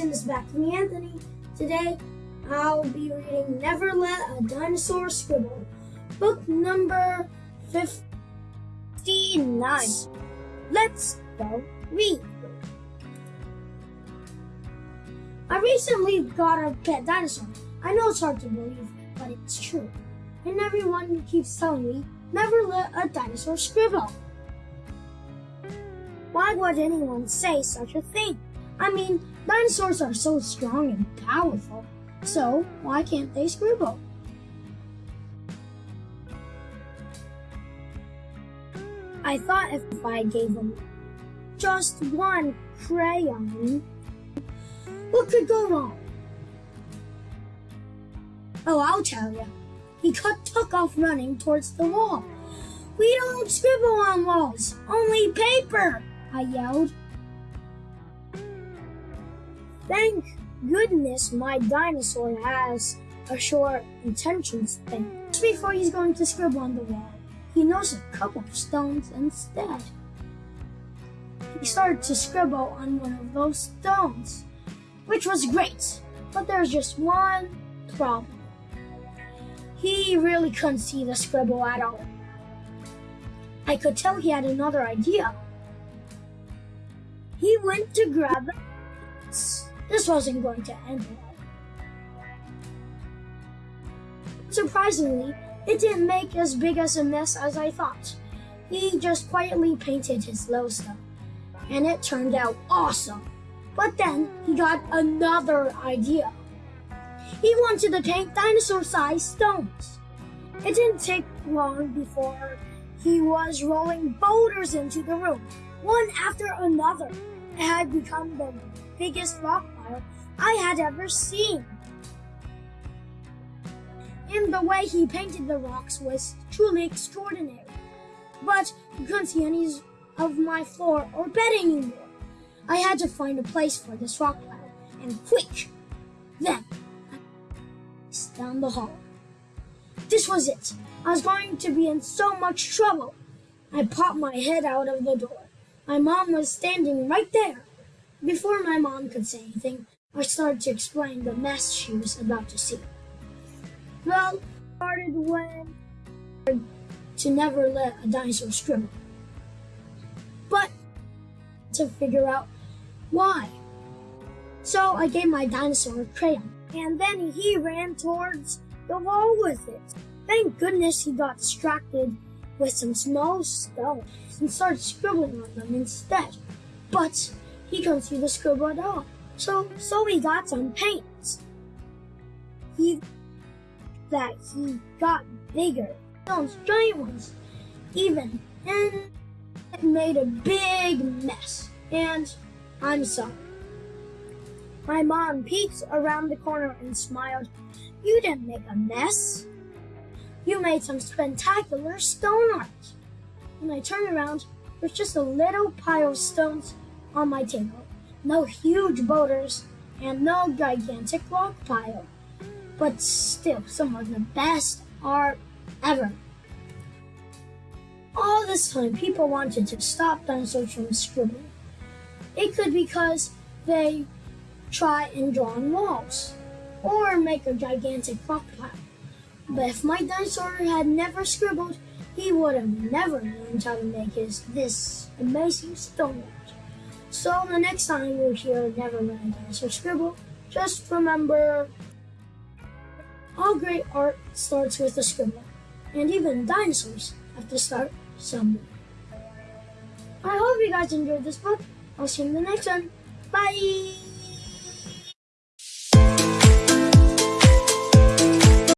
and it's back to me, Anthony. Today, I'll be reading Never Let a Dinosaur Scribble, book number 59. Let's go read. I recently got a pet dinosaur. I know it's hard to believe, but it's true. And everyone keeps telling me, never let a dinosaur scribble. Why would anyone say such a thing? I mean, dinosaurs are so strong and powerful, so why can't they scribble? I thought if I gave them just one crayon, what could go wrong? Oh, I'll tell you. He cut, took off running towards the wall. We don't scribble on walls, only paper, I yelled. Thank goodness my dinosaur has a short attention span. Just before he's going to scribble on the wall, he knows a couple of stones instead. He started to scribble on one of those stones, which was great, but there's just one problem. He really couldn't see the scribble at all. I could tell he had another idea. He went to grab it. This wasn't going to end well. Surprisingly, it didn't make as big as a mess as I thought. He just quietly painted his stuff, and it turned out awesome. But then he got another idea. He wanted to paint dinosaur-sized stones. It didn't take long before he was rolling boulders into the room, one after another. It had become the biggest rock pile I had ever seen. And the way he painted the rocks was truly extraordinary. But you couldn't see any of my floor or bed anymore. I had to find a place for this rock pile, and quick! Then, down the hall. This was it. I was going to be in so much trouble. I popped my head out of the door. My mom was standing right there. Before my mom could say anything, I started to explain the mess she was about to see. Well, started when to never let a dinosaur scribble. But to figure out why. So I gave my dinosaur a crayon, and then he ran towards the wall with it. Thank goodness he got distracted with some small stones and started scribbling on them instead. But he couldn't see the scribble at all. So, so he got some paint. He, that he got bigger, those giant ones, even, and it made a big mess. And I'm sorry. My mom peeked around the corner and smiled. You didn't make a mess. You made some spectacular stone art. When I turned around, there's just a little pile of stones on my table. No huge boulders and no gigantic rock pile. But still, some of the best art ever. All this time, people wanted to stop dinosaurs from scribbling. It could because they try and draw on walls or make a gigantic rock pile. But if my dinosaur had never scribbled, he would have never learned how to make his this amazing stone. So the next time you hear Never Mind Dinosaur Scribble, just remember all great art starts with a scribble, and even dinosaurs have to start somewhere. I hope you guys enjoyed this book. I'll see you in the next one. Bye!